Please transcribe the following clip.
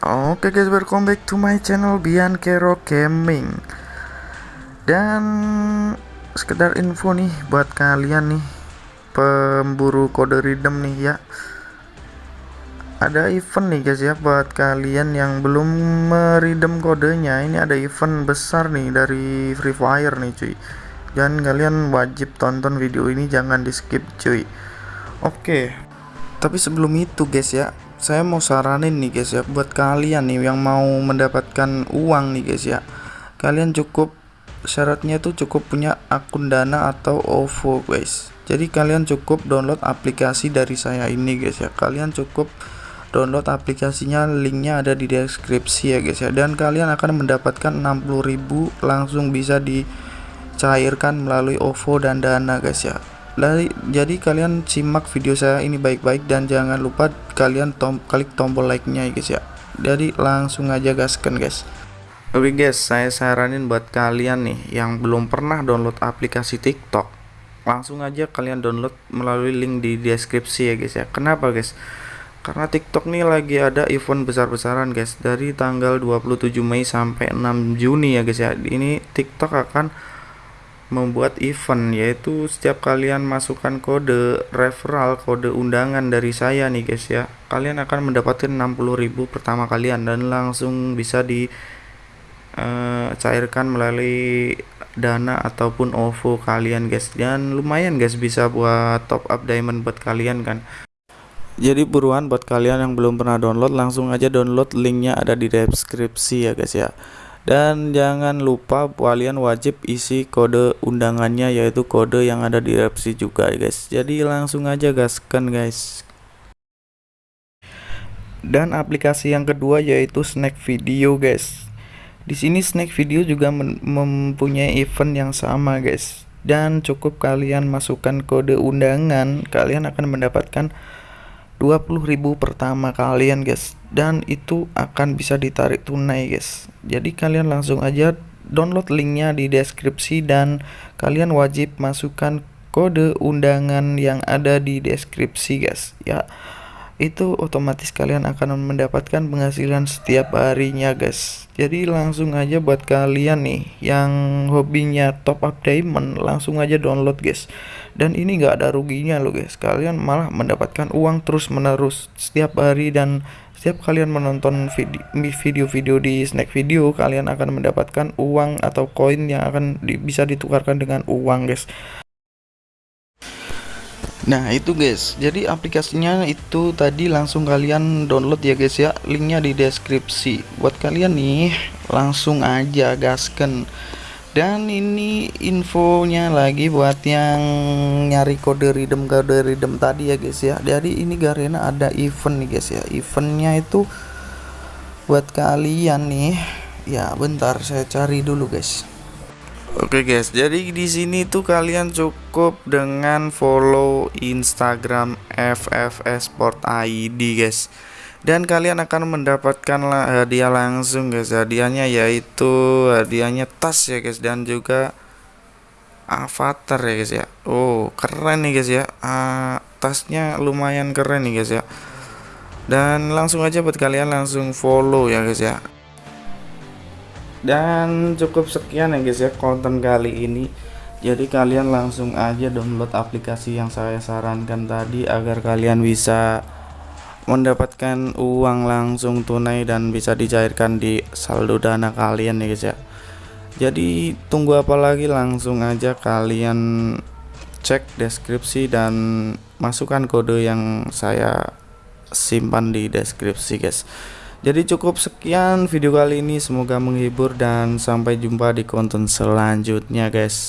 Oke guys, welcome back to my channel Bian Kero Gaming. Dan sekedar info nih buat kalian nih pemburu kode redeem nih ya. Ada event nih guys ya buat kalian yang belum meridem kodenya. Ini ada event besar nih dari Free Fire nih cuy. Dan kalian wajib tonton video ini jangan di skip cuy. Oke. Tapi sebelum itu guys ya, saya mau saranin nih guys ya buat kalian nih yang mau mendapatkan uang nih guys ya. Kalian cukup syaratnya itu cukup punya akun dana atau OVO guys. Jadi kalian cukup download aplikasi dari saya ini guys ya. Kalian cukup download aplikasinya linknya ada di deskripsi ya guys ya. Dan kalian akan mendapatkan 60.000 langsung bisa dicairkan melalui OVO dan dana guys ya jadi kalian simak video saya ini baik-baik dan jangan lupa kalian tom klik tombol like-nya ya guys ya. Jadi langsung aja gaskan guys. Oke guys, saya saranin buat kalian nih yang belum pernah download aplikasi TikTok, langsung aja kalian download melalui link di deskripsi ya guys ya. Kenapa guys? Karena TikTok nih lagi ada event besar-besaran guys dari tanggal 27 Mei sampai 6 Juni ya guys ya. Ini TikTok akan membuat event yaitu setiap kalian masukkan kode referral kode undangan dari saya nih guys ya. Kalian akan mendapatkan 60.000 pertama kalian dan langsung bisa di uh, cairkan melalui dana ataupun OVO kalian guys. Dan lumayan guys bisa buat top up diamond buat kalian kan. Jadi buruan buat kalian yang belum pernah download langsung aja download linknya ada di deskripsi ya guys ya dan jangan lupa kalian wajib isi kode undangannya yaitu kode yang ada di repsi juga guys. Jadi langsung aja gaskan guys. Dan aplikasi yang kedua yaitu snack video guys. Di sini snack video juga mempunyai event yang sama guys. Dan cukup kalian masukkan kode undangan kalian akan mendapatkan 20.000 pertama kalian guys. Dan itu akan bisa ditarik tunai guys. Jadi kalian langsung aja download linknya di deskripsi dan kalian wajib masukkan kode undangan yang ada di deskripsi guys. Ya itu otomatis kalian akan mendapatkan penghasilan setiap harinya guys jadi langsung aja buat kalian nih yang hobinya top up diamond langsung aja download guys. Dan ini gak ada ruginya loh guys. Kalian malah mendapatkan uang terus menerus setiap hari dan setiap kalian menonton video-video di snack video kalian akan mendapatkan uang atau koin yang akan di, bisa ditukarkan dengan uang guys Nah itu guys. Jadi aplikasinya itu tadi langsung kalian download ya guys ya. Linknya di deskripsi. Buat kalian nih langsung aja gasken dan ini infonya lagi buat yang nyari kode redeem kode redeem tadi ya guys ya. Jadi ini Garena ada event nih guys ya. Eventnya itu buat kalian nih. Ya bentar saya cari dulu guys Oke okay guys, jadi di sini tuh kalian cukup dengan follow Instagram FFS ID guys. Dan kalian akan mendapatkan hadiah langsung guys. Hadiahnya yaitu hadiahnya tas ya guys dan juga avatar ya guys ya. Oh, keren nih guys ya. Uh, tasnya lumayan keren nih guys ya. Dan langsung aja buat kalian langsung follow ya guys ya dan cukup sekian ya guys ya konten kali ini. Jadi kalian langsung aja download aplikasi yang saya sarankan tadi agar kalian bisa mendapatkan uang langsung tunai dan bisa dicairkan di saldo dana kalian ya guys ya. Jadi tunggu apa lagi langsung aja kalian cek deskripsi dan masukkan kode yang saya simpan di deskripsi guys jadi cukup sekian video kali ini semoga menghibur dan sampai jumpa di konten selanjutnya guys